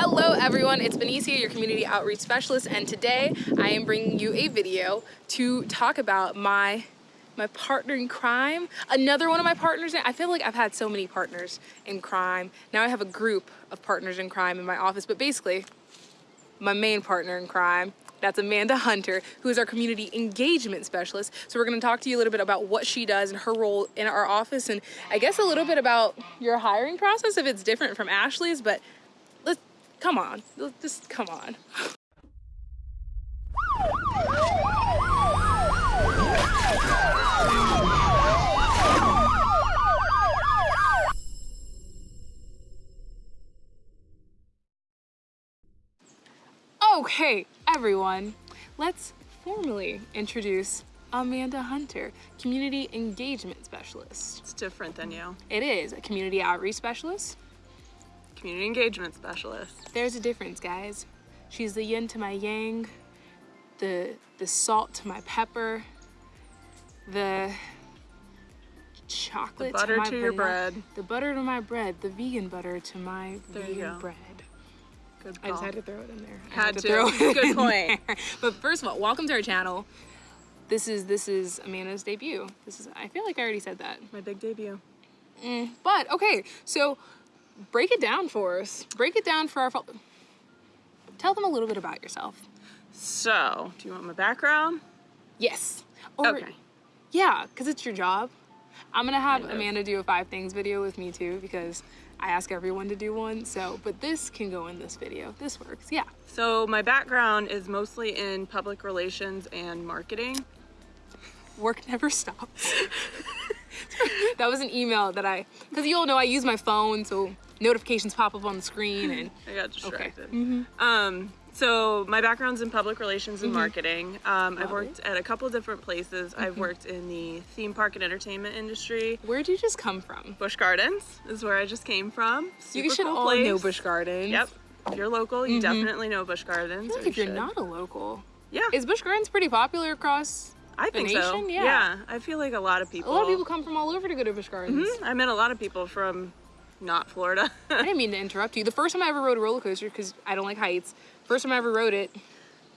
Hello everyone, it's Benicia, your community outreach specialist, and today I am bringing you a video to talk about my my partner in crime. Another one of my partners, I feel like I've had so many partners in crime. Now I have a group of partners in crime in my office, but basically my main partner in crime that's Amanda Hunter, who is our community engagement specialist. So we're gonna talk to you a little bit about what she does and her role in our office and I guess a little bit about your hiring process if it's different from Ashley's, but come on, just come on. Oh, okay, everyone, let's formally introduce Amanda Hunter, Community Engagement Specialist. It's different than you. It is a Community Outreach Specialist. Community Engagement Specialist. There's a difference, guys. She's the yin to my yang, the, the salt to my pepper, the chocolate the butter to, my to your bread. the butter to my bread, the vegan butter to my There vegan bread. Good I just had to throw it in there. I Had to. throw it Good in point. there. But first of all, welcome to our channel. This is this is Amanda's debut. This is I feel like I already said that. My big debut. Mm, but okay, so break it down for us. Break it down for our Tell them a little bit about yourself. So, do you want my background? Yes. Or, Okay. Yeah, because it's your job. I'm gonna have Amanda do a five things video with me too because I ask everyone to do one. So, but this can go in this video. This works. Yeah. So, my background is mostly in public relations and marketing. work never stops. that was an email that I, because you all know I use my phone, so notifications pop up on the screen and I got distracted. Mm-hmm. Um, so my background's in public relations and marketing. Um, I've worked at a couple different places. I've Mm-hmm. worked in the theme park and entertainment industry. where'd you just come from? Busch Gardens is where I just came from. you should cool all place. know Busch Gardens. Yep. If you're local, you definitely know Busch Gardens. I feel like if you're not a local, yeah, is Busch Gardens pretty popular across? I think so. nation? Yeah. I feel like a lot of people. A lot of people come from all over to go to Busch Gardens. Mhm, I met a lot of people from not Florida. I didn't mean to interrupt you. The first time I ever rode a roller coaster, because I don't like heights, first time I ever rode it,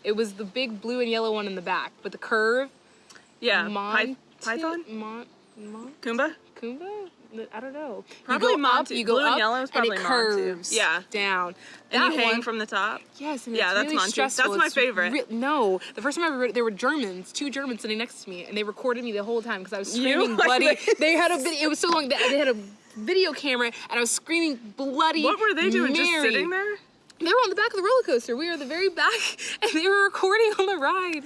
it was the big blue and yellow one in the back, but the curve. yeah, Mon- Py- Python, Mon- Mon- Kumba. Kumba? I don't know. Probably you go up, Montu. you go Blue and up, yellow is and it probably Montu. curves Yeah. down. And That you hang one- from the top. Yes, and Yeah, that's really Montu. That's my It's favorite. no, the first time I ever rode, there were Germans, two Germans sitting next to me, and they recorded me the whole time because I was screaming bloody. They had a video. It was so long. They they had a video camera, and I was screaming bloody. What were they doing? Just sitting there? They were on the back of the roller coaster. We were the very back, and they were recording on the ride.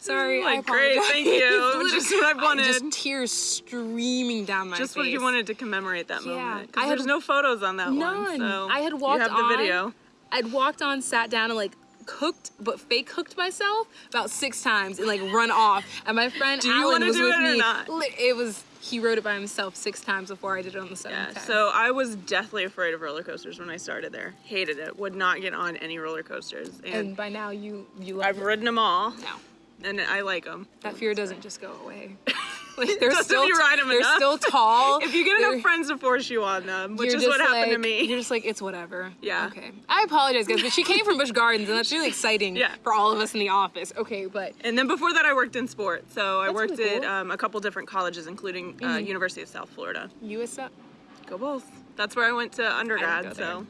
Sorry, I Like, great, thank you. Just what I wanted. Just tears streaming down my Just face. Just what you wanted to commemorate that Yeah. moment. I Because there's no photos on that None. one. So I had walked You have the on. video. I'd walked on, sat down, and like cooked, but fake cooked myself about six times and like run off. And my friend Do you Alan was do with it or me. not? It was he wrote it by himself six times before I did it on the Yeah, seventh time. so I was deathly afraid of roller coasters when I started there. Hated it. Would not get on any roller coasters. And, and by now you you I've it. ridden them all, now. and I like them. That fear doesn't just go away. Like they're still ride 'em they're enough. still tall. If you get enough friends to force you on them, which is what just happened to me. You're just like, it's whatever. Yeah. Okay. I apologize, guys, but she came from Busch Gardens, and that's really exciting Yeah. for all of us in the office. Okay, but And then before that, I worked in sports. So I worked really at cool. Mm-hmm. um, a couple different colleges, including uh, University of South Florida. USF, Go Bulls. That's where I went to undergrad. go so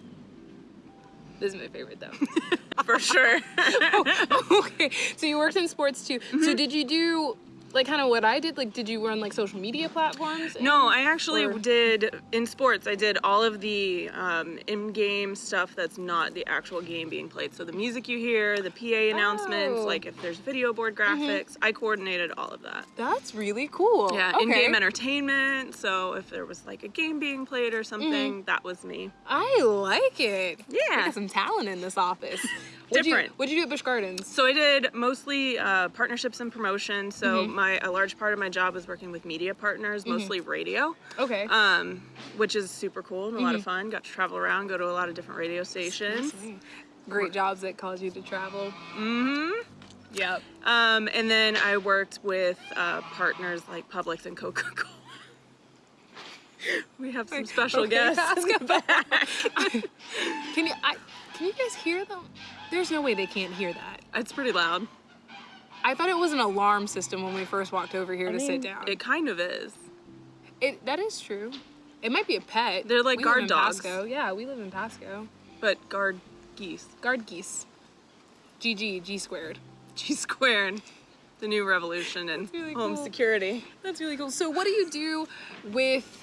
this is my favorite though. for sure. okay, so you worked in sports too. So Mm-hmm. did you do like kind of what I did? Like, did you run like social media platforms? no, I actually Or- did in sports. I did all of the um, in-game stuff that's not the actual game being played. So the music you hear, the PA announcements, Oh. like if there's video board graphics, I coordinated all of that. That's really cool. Yeah, okay. in-game entertainment. So if there was like a game being played or something, Mm-hmm. that was me. I like it. Yeah. I got some talent in this office. What'd You, Different. what'd you do at Busch Gardens? So I did mostly uh, partnerships and promotion. So Mm-hmm. my a large part of my job was working with media partners, mostly radio, Okay. um, which is super cool and a lot Mm-hmm. of fun. Got to travel around, go to a lot of different radio stations. Great jobs that cause you to travel. Mm-hmm. Yep. Um, and then I worked with uh, partners like Publix and Coca Cola. We have some special Okay, guests. ask about- Can you? I Can you guys hear them? There's no way they can't hear that. It's pretty loud. I thought it was an alarm system when we first walked over here I to mean, sit down. It kind of is. It that is true. It might be a pet. They're like we guard dogs. Pasco. Yeah, we live in Pasco. But guard geese. Guard geese. GG, G squared. G squared. The new revolution in really home cool. security. That's really cool. So what do you do with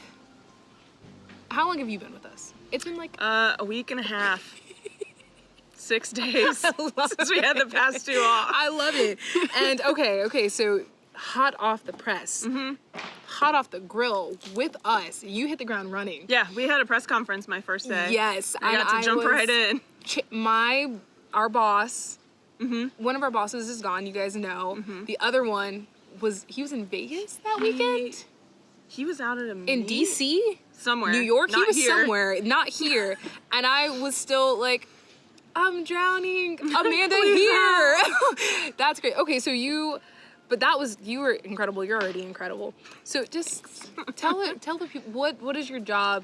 how long have you been with us? It's been like Uh, a week and a half. Six days since we had the past two off. I love it. And okay, okay, so hot off the press, Mm-hmm. hot off the grill with us. You hit the ground running. Yeah, we had a press conference my first day. Yes, I got to jump right in. My our boss, Mm-hmm. one of our bosses is gone. You guys know. The other one was he was in Vegas that weekend He was out at a in DC. somewhere. New York. he not was here. somewhere, not here. and I was still like, I'm drowning. Amanda here. That's great. Okay, so you, but that was you were incredible. You're already incredible. So just tell it, tell the people what what is your job?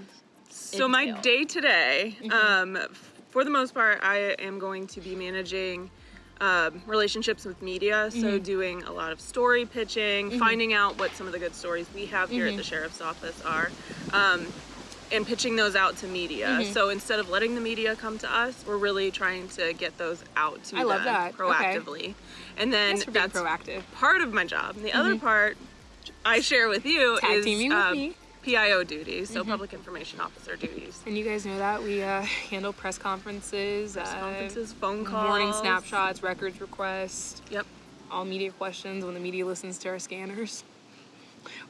So my day today, Mm-hmm. um, for the most part, I am going to be managing um, relationships with media. So Mm-hmm. doing a lot of story pitching, finding out what some of the good stories we have here Mm-hmm. at the sheriff's office are. Um, and pitching those out to media. Mm-hmm. So instead of letting the media come to us, we're really trying to get those out to I love them that. Okay. proactively. And then that's proactive. part of my job. And the other part I share with you Tag is teaming with uh, me. PIO duties, so public information officer duties. And you guys know that we uh, handle press conferences, uh, Conferences, phone calls, morning snapshots, records requests, Yep. all media questions when the media listens to our scanners.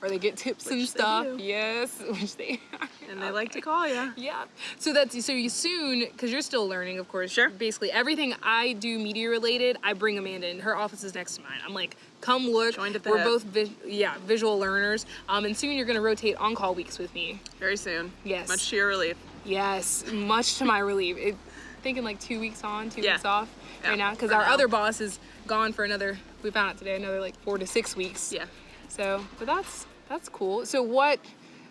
Or they get tips and Which they stuff. Yes, which they are. And they like to call you. Yeah. So that's so you soon because you're still learning, of course. Sure. Basically, everything I do media related, I bring Amanda in. Her office is next to mine. I'm like, come look. Joined at the We're hip. both vis- yeah visual learners. Um, and soon you're gonna rotate on call weeks with me. Very soon. Yes. Much to your relief. Yes, much to my relief. It, thinking like two weeks on, two Yeah. weeks off Yeah, right now because our now. other boss is gone for another. We found out today another like four to six weeks. Yeah. So, but that's that's cool. So what,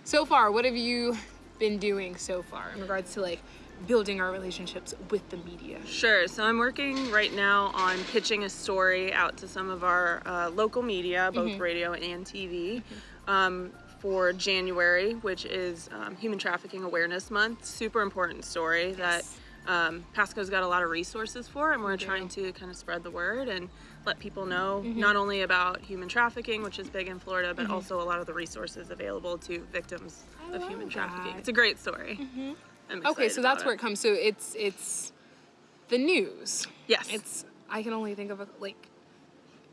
so far, what have you been doing so far in regards to like building our relationships with the media? Sure. So I'm working right now on pitching a story out to some of our uh, local media, both Mm-hmm. radio and TV, um, for January, which is um, Human Trafficking Awareness Month. Super important story that um, Pasco's got a lot of resources for, and we're do. trying to kind of spread the word and let people know Mm-hmm. not only about human trafficking, which is big in Florida, but also a lot of the resources available to victims I of human trafficking. that. Mm-hmm. It's a great story. I'm Okay, so that's where it comes. So it's it's the news. Yes. It's I can only think of a, like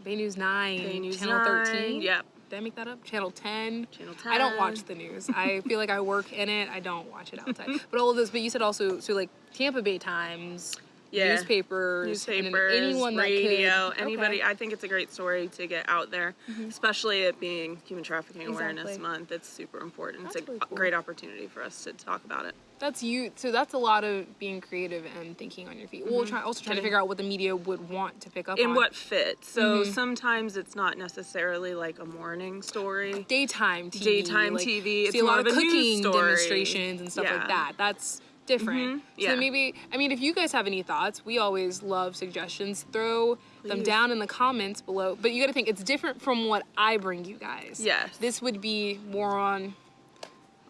Bay News Nine, Bay News Channel 9, Thirteen. yep. Did I make that up? Channel Ten. Channel 10. I don't watch the news. I feel like I work in it. I don't watch it outside. but all of those. But you said also so like Tampa Bay Times, Yeah. newspapers, and newspapers, anyone radio, could, anybody. Okay. Mm-hmm. I think it's a great story to get out there, especially it being Human Trafficking Awareness Month. It's super important. That's it's a really cool. great opportunity for us to talk about it. That's you. So that's a lot of being creative and thinking on your feet. Well, try, also trying to figure out what the media would want to pick up In on. what fits. So Mm-hmm. sometimes it's not necessarily like a morning story. daytime TV. Daytime like, TV, See it's a lot of of cooking demonstrations and stuff like that. That's different. Mhm, yeah. So maybe I mean if you guys have any thoughts, we always love suggestions. Throw them down in the comments below. But you got to think it's different from what I bring you guys. Yes. This would be more on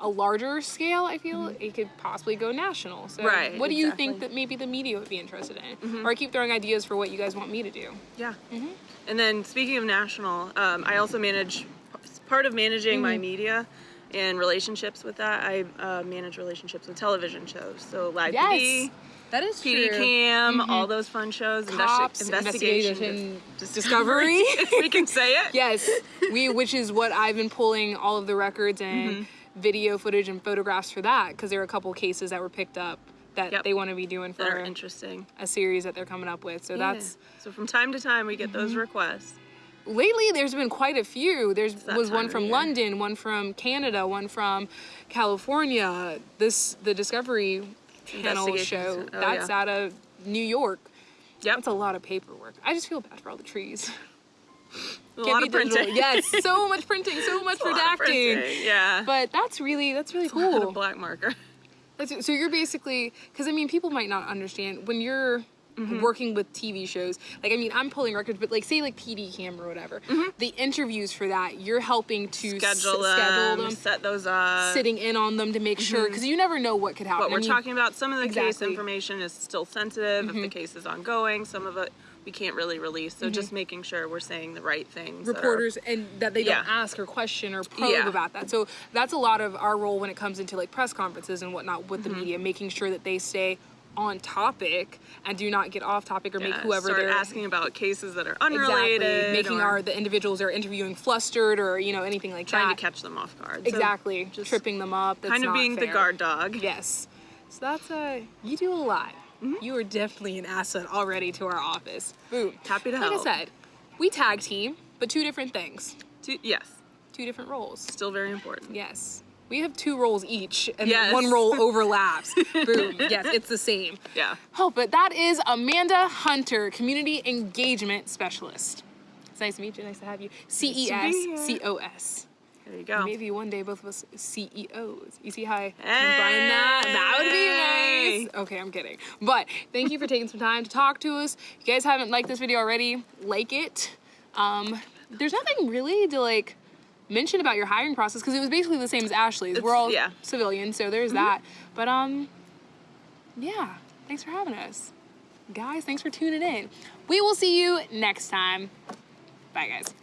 a larger scale, I feel it could possibly go national. So, Mm-hmm. Right, what do you think that maybe the media would be interested in? Mm-hmm. Or I keep throwing ideas for what you guys want me to do. Yeah. Mm-hmm. And then speaking of national, um, I also manage part of managing Mm-hmm. my media and relationships with that. I uh, manage relationships with television shows, so live TV, that is PD true. Cam, all those fun shows, investi- Cops, investigation, investigation, dis- discovery. we can say it. yes, we which is what I've been pulling all of the records and Mm-hmm. video footage and photographs for that because there are a couple cases that were picked up that Yep. they want to be doing for interesting. a series that they're coming up with. So that's so from time to time we get Mm-hmm. those requests. Lately there's been quite a few. There's was one from. London, one from Canada, one from California. This the Discovery Channel show Oh, that's yeah. out of New York. Yep, That's a lot of paperwork. I just feel bad for all the trees. a Can't lot of digital. printing. Yes, so much printing, so much redacting. Yeah, But that's really that's really of cool. black marker. That's- So you're basically, because I mean, people might not understand when you're Mm-hmm. working with TV shows. Like, I mean, I'm pulling records, but like, say like PD Cam or whatever, the interviews for that, you're helping to s- Mm-hmm. Schedule them, schedule them, set those up. sitting in on them to make sure, because you never know what could happen. What we're I mean, talking about, some of the case information is still sensitive. Mm-hmm. If the case is ongoing, some of it we can't really release. So just making sure we're saying the right things. that are- Mm-hmm. reporters and that they don't ask or question or probe Yeah. about that. So that's a lot of our role when it comes into like press conferences and whatnot with Mm-hmm. the media, making sure that they stay on topic and do not get off topic or make whoever start they're asking about cases that are unrelated, exactly making our the individuals they're interviewing flustered or you know anything like trying that. Trying to catch them off guard. So exactly just tripping them up. That's kind of being the guard dog. Yes. So that's uh you do a lot. Mm-hmm. You are definitely an asset already to our office. Boom. Happy to like help. I said, we tag team, but two different things, Two- yes, two different roles. still very important. Yes. We have two roles each, and Yes. one role overlaps. Boom. Yes, it's the same. Yeah. Oh, but that is Amanda Hunter, Community Engagement Specialist. It's nice to meet you. Nice to have you. C E S here. C O S. There you go. Maybe one day both of us CEOs. You see how I combine that? That would be nice. Okay, I'm kidding. But thank you for taking some time to talk to us. If you guys haven't liked this video already, like it. Um, there's nothing really to like mention about your hiring process because it was basically the same as Ashley's. We're all yeah. civilians, so there's that. But um, yeah, thanks for having us. Guys, thanks for tuning in. We will see you next time. Bye, guys.